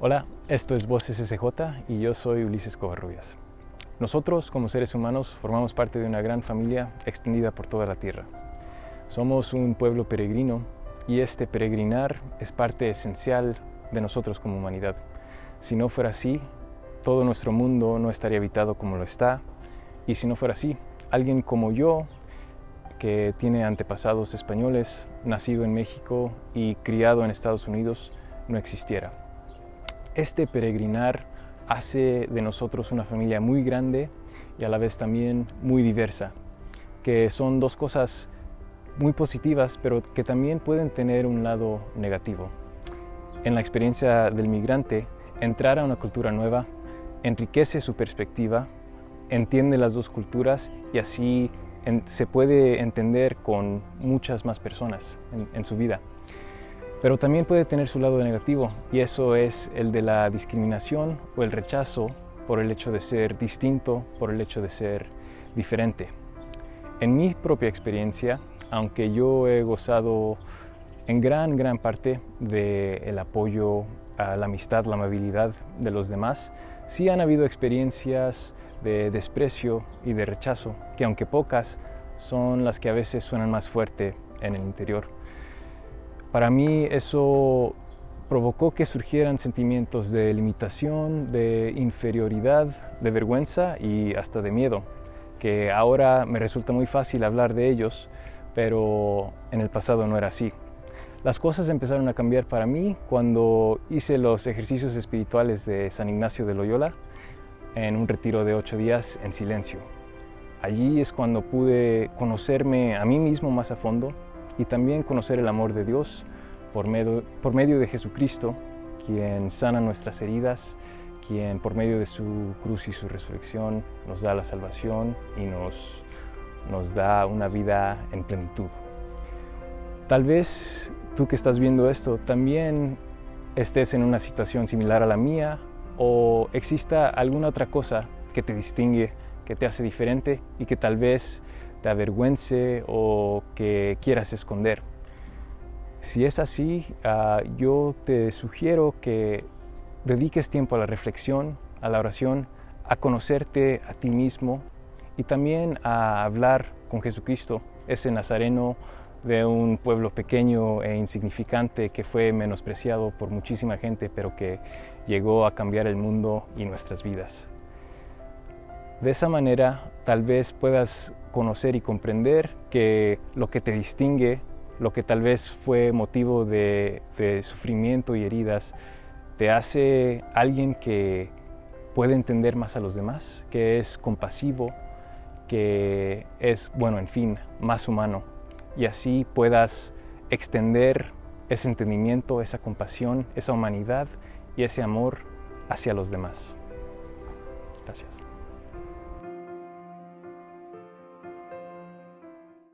Hola, esto es Voces SJ y yo soy Ulises Covarrubias. Nosotros, como seres humanos, formamos parte de una gran familia extendida por toda la tierra. Somos un pueblo peregrino y este peregrinar es parte esencial de nosotros como humanidad. Si no fuera así, todo nuestro mundo no estaría habitado como lo está y si no fuera así, alguien como yo, que tiene antepasados españoles, nacido en México y criado en Estados Unidos, no existiera. Este peregrinar hace de nosotros una familia muy grande y a la vez también muy diversa, que son dos cosas muy positivas, pero que también pueden tener un lado negativo. En la experiencia del migrante, entrar a una cultura nueva enriquece su perspectiva, entiende las dos culturas y así se puede entender con muchas más personas en su vida. Pero también puede tener su lado negativo y eso es el de la discriminación o el rechazo por el hecho de ser distinto, por el hecho de ser diferente. En mi propia experiencia, aunque yo he gozado en gran, gran parte del apoyo a la amistad, la amabilidad de los demás, sí han habido experiencias de desprecio y de rechazo, que aunque pocas, son las que a veces suenan más fuerte en el interior. Para mí eso provocó que surgieran sentimientos de limitación, de inferioridad, de vergüenza y hasta de miedo, que ahora me resulta muy fácil hablar de ellos, pero en el pasado no era así. Las cosas empezaron a cambiar para mí cuando hice los ejercicios espirituales de San Ignacio de Loyola en un retiro de ocho días en silencio. Allí es cuando pude conocerme a mí mismo más a fondo, y también conocer el amor de Dios por medio, por medio de Jesucristo, quien sana nuestras heridas, quien por medio de su cruz y su resurrección nos da la salvación y nos, nos da una vida en plenitud. Tal vez tú que estás viendo esto también estés en una situación similar a la mía o exista alguna otra cosa que te distingue, que te hace diferente y que tal vez te avergüence o que quieras esconder. Si es así, ah, yo te sugiero que dediques tiempo a la reflexión, a la oración, a conocerte a ti mismo y también a hablar con Jesucristo, ese nazareno de un pueblo pequeño e insignificante que fue menospreciado por muchísima gente, pero que llegó a cambiar el mundo y nuestras vidas. De esa manera tal vez puedas conocer y comprender que lo que te distingue, lo que tal vez fue motivo de, sufrimiento y heridas, te hace alguien que puede entender más a los demás, que es compasivo, que es, bueno, en fin, más humano. Y así puedas extender ese entendimiento, esa compasión, esa humanidad y ese amor hacia los demás. Gracias.